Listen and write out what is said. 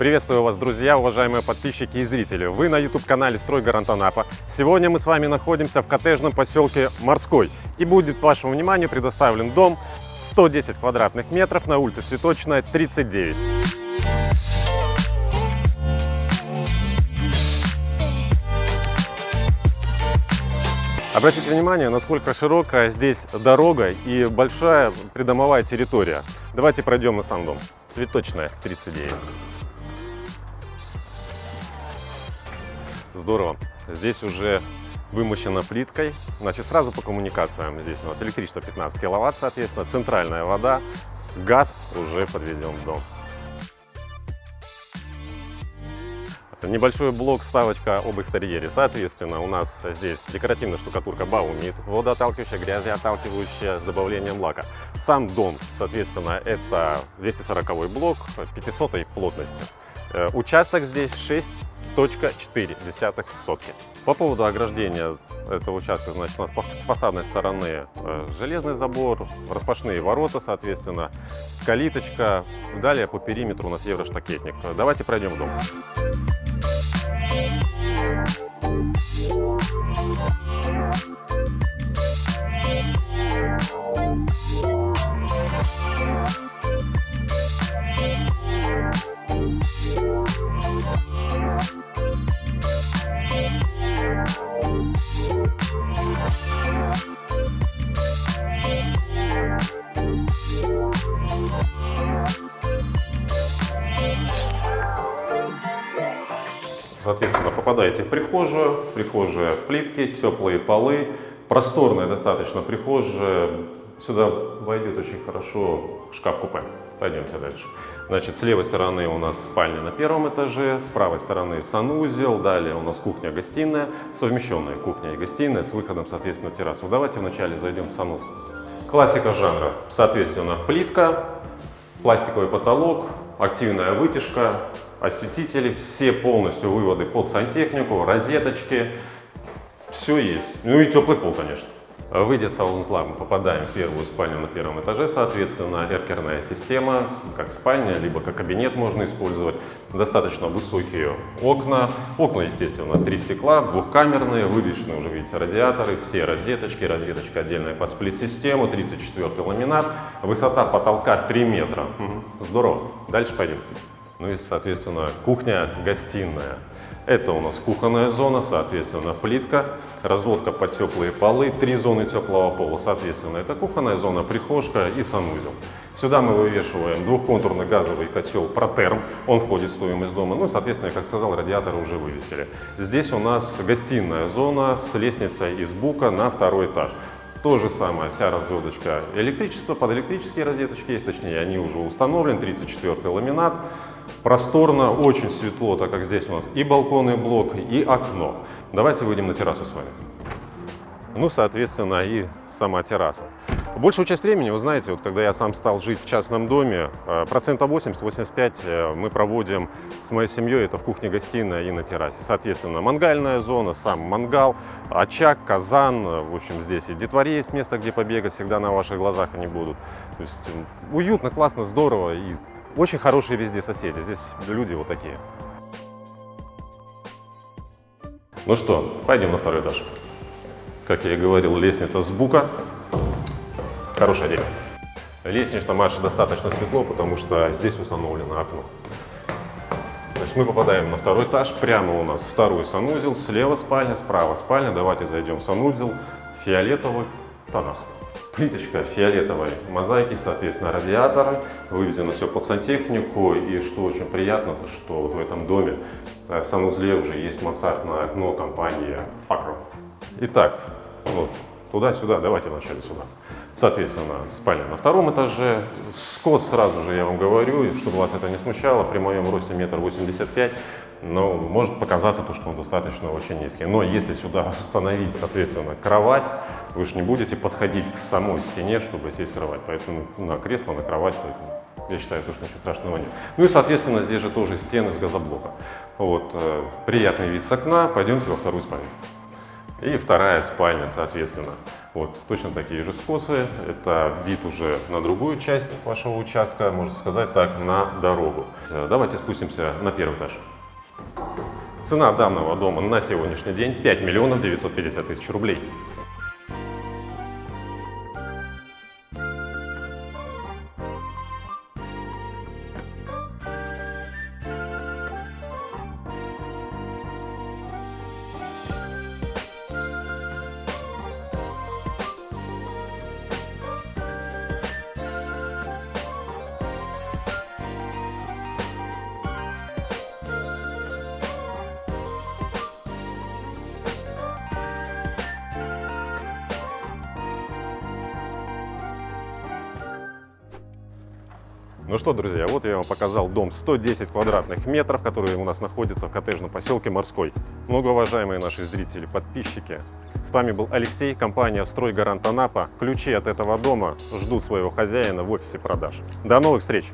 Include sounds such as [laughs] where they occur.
Приветствую вас, друзья, уважаемые подписчики и зрители. Вы на YouTube-канале «Стройгарант Анапа». Сегодня мы с вами находимся в коттеджном поселке Морской. И будет вашему вниманию предоставлен дом 110 квадратных метров на улице Цветочная, 39. Обратите внимание, насколько широкая здесь дорога и большая придомовая территория. Давайте пройдем на сам дом. Цветочная, 39. Здорово. Здесь уже вымощена плиткой. Значит, сразу по коммуникациям. Здесь у нас электричество 15 киловатт, соответственно, центральная вода, газ уже подведен в дом. Небольшой блок, ставочка об экстерьере. Соответственно, у нас здесь декоративная штукатурка Баумит, водоотталкивающая, грязеотталкивающая с добавлением лака. Сам дом, соответственно, это 240 блок 500 плотности. Э, Участок здесь 6,4 сотки. По поводу ограждения этого участка, значит, у нас с фасадной стороны э, железный забор, распашные ворота, соответственно, калиточка. Далее по периметру у нас евроштакетник. Давайте пройдем в дом. Соответственно, попадаете в прихожую, прихожая плитки, теплые полы, просторная достаточно прихожая. Сюда войдет очень хорошо шкаф-купе. Пойдемте дальше. Значит, с левой стороны у нас спальня на первом этаже, с правой стороны санузел, далее у нас кухня-гостиная, совмещенная кухня и гостиная с выходом, соответственно, террасу. Давайте вначале зайдем в санузел. Классика жанра, соответственно, плитка, пластиковый потолок, активная вытяжка, осветители, все полностью выводы под сантехнику, розеточки, все есть. Ну и теплый пол, конечно. Выйдя с санузла, мы попадаем в первую спальню на первом этаже, соответственно, эркерная система, как спальня, либо как кабинет можно использовать. Достаточно высокие окна. Окна, естественно, три стекла, двухкамерные, вывешены уже, видите, радиаторы, все розеточки, розеточка отдельная под сплит-систему, 34 ламинат, высота потолка 3 метра. Здорово. Дальше пойдем. Ну и, соответственно, кухня-гостиная. Это у нас кухонная зона, соответственно, плитка, разводка под теплые полы, три зоны теплого пола, соответственно, это кухонная зона, прихожка и санузел. Сюда мы вывешиваем двухконтурный газовый котел Протерм, он входит в стоимость дома, ну и, соответственно, как сказал, радиаторы уже вывесили. Здесь у нас гостиная зона с лестницей из бука на второй этаж. То же самое, вся разводочка электричества, под электрические розеточки есть, точнее, они уже установлены, 34 ламинат. Просторно, очень светло, так как здесь у нас и балконный блок, и окно. Давайте выйдем на террасу с вами. Ну, соответственно, и сама терраса. Большую часть времени, вы знаете, вот когда я сам стал жить в частном доме, э, процентов 80-85 э, мы проводим с моей семьей, это в кухне-гостиной и на террасе. Соответственно, мангальная зона, сам мангал, очаг, казан, в общем, здесь и детворе есть место, где побегать, всегда на ваших глазах они будут. То есть уютно, классно, здорово и очень хорошие везде соседи. Здесь люди вот такие. Ну что, пойдем на второй этаж. Как я и говорил, лестница с бука. Хорошее дерево. Лестничная марша достаточно светло, потому что здесь установлено окно. Значит, мы попадаем на второй этаж. Прямо у нас второй санузел. Слева спальня, справа спальня. Давайте зайдем в санузел. В фиолетовых тонах. Плиточка фиолетовой мозаики, соответственно, радиаторы. Вывезено все под сантехнику. И что очень приятно, то что вот в этом доме э, в санузле уже есть мансардное окно компании Факро. Итак, вот, туда-сюда, давайте вначале сюда. Соответственно, спальня на втором этаже. Скос сразу же я вам говорю, чтобы вас это не смущало, при моем росте метр восемьдесят пять, но может показаться то, что он достаточно очень низкий. Но если сюда [laughs] установить, соответственно, кровать, вы же не будете подходить к самой стене, чтобы сесть в кровать. Поэтому на кресло, на кровать, я считаю, то, что ничего страшного нет. Ну и, соответственно, здесь же тоже стены из газоблока. Вот, э, приятный вид с окна. Пойдемте во вторую спальню. И вторая спальня, соответственно. Вот, точно такие же скосы. Это вид уже на другую часть вашего участка, можно сказать так, на дорогу. Э, Давайте спустимся на первый этаж. Цена данного дома на сегодняшний день 5 миллионов 950 тысяч рублей. Ну что, друзья, вот я вам показал дом 110 квадратных метров, который у нас находится в коттеджном поселке Морской. Многоуважаемые наши зрители, подписчики, с вами был Алексей, компания «Стройгарант Анапа». Ключи от этого дома ждут своего хозяина в офисе продаж. До новых встреч!